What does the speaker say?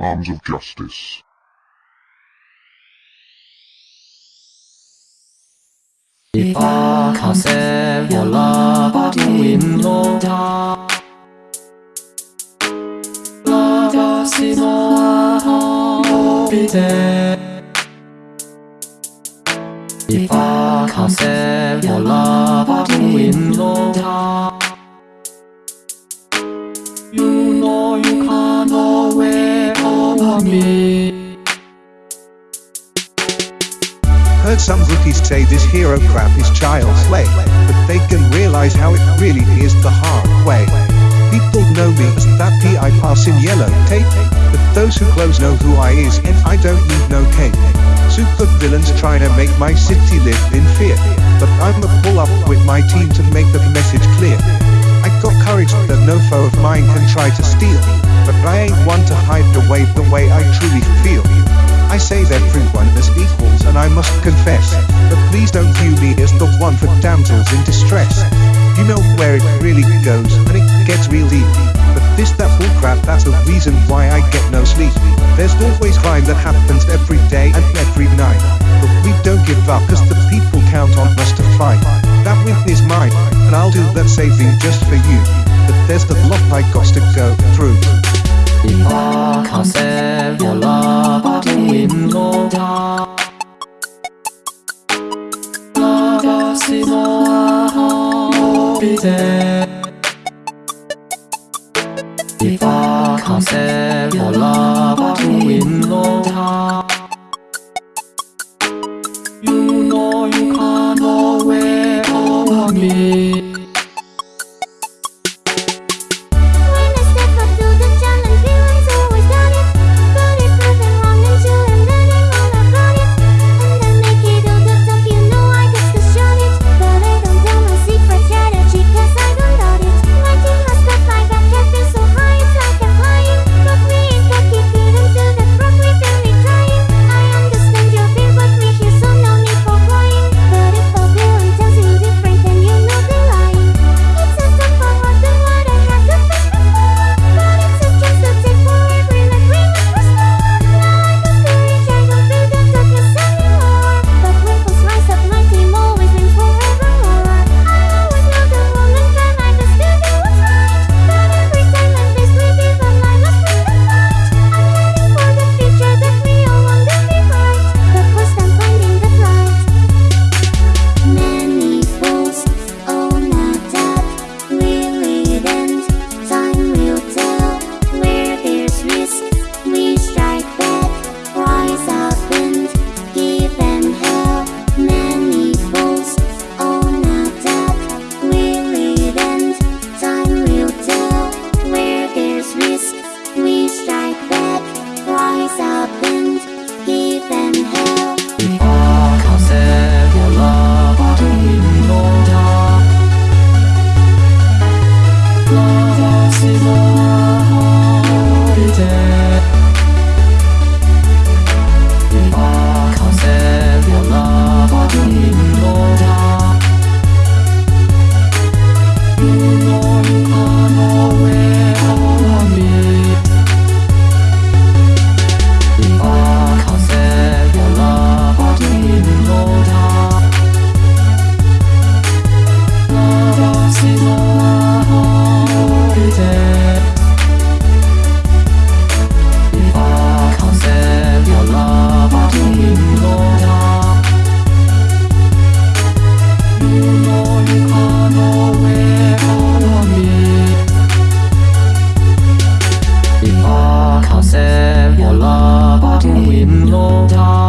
Arms of Justice. If I can save your love, but Love us is all be If I can save your love, but Heard some rookies say this hero crap is child's play, but they can realize how it really is the hard way. People know me as that P I pass in yellow tape, but those who close know who I is and I don't need no cape. Super villains trying to make my city live in fear, but I'm a pull up with my team to make the message clear. I got courage that no foe of mine can try to steal, but I ain't one to hide the way I truly feel. I say that everyone is equals and I must confess But please don't view me as the one for damsels in distress. You know where it really goes and it gets real deep. But this that bullcrap that's the reason why I get no sleep. There's always crime that happens every day and every night. But we don't give up cause the people count on us to fight. That win is mine and I'll do that saving just for you. But there's the block I got to go through If I can save your love, but you. will know that Love us is all be dead If I can save your love, but you will know all be dead If I can save your love, but you will know that